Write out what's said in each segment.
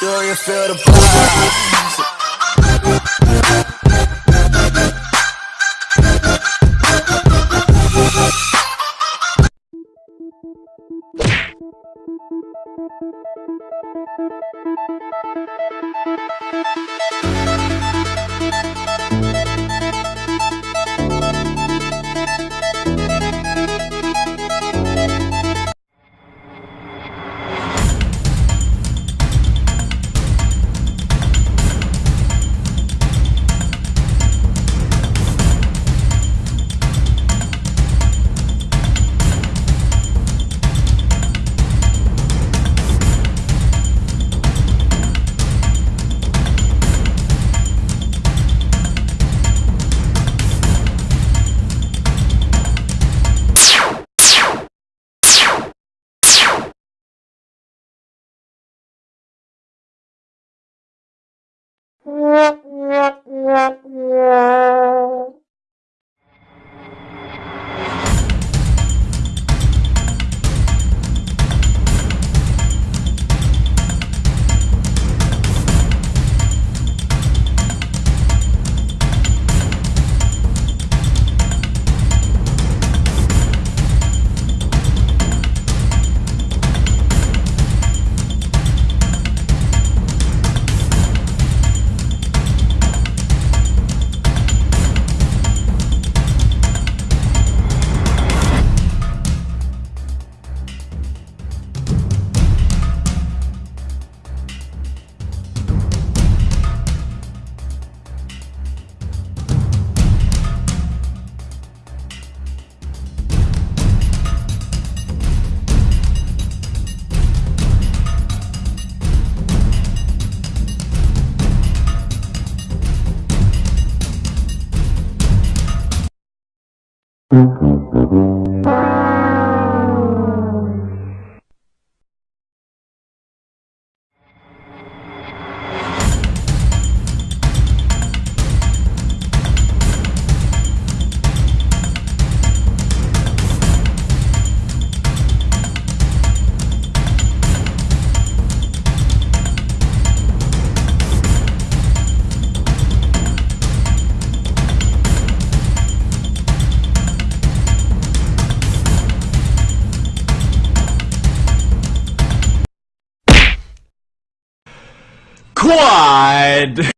Do you feel the Música Quad!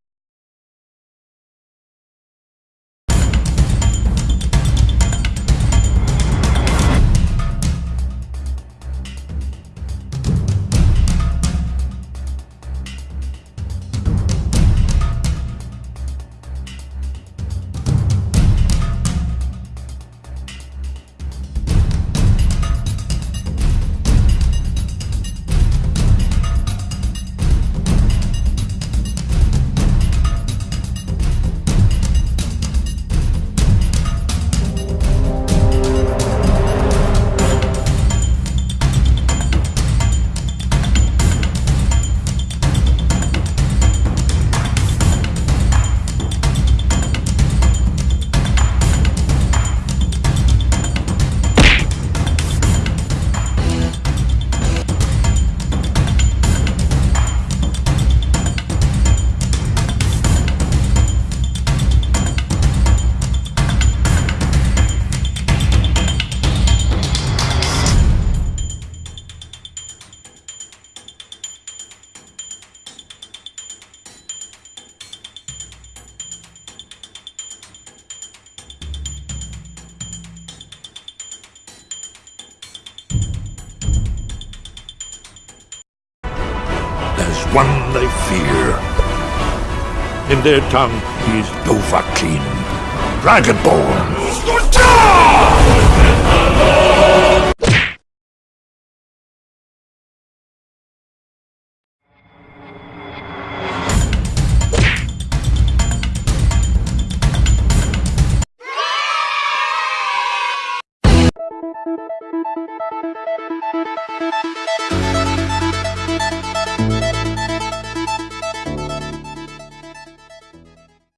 There's one they fear. In their tongue, he's Dovahkiin, Dragonborn.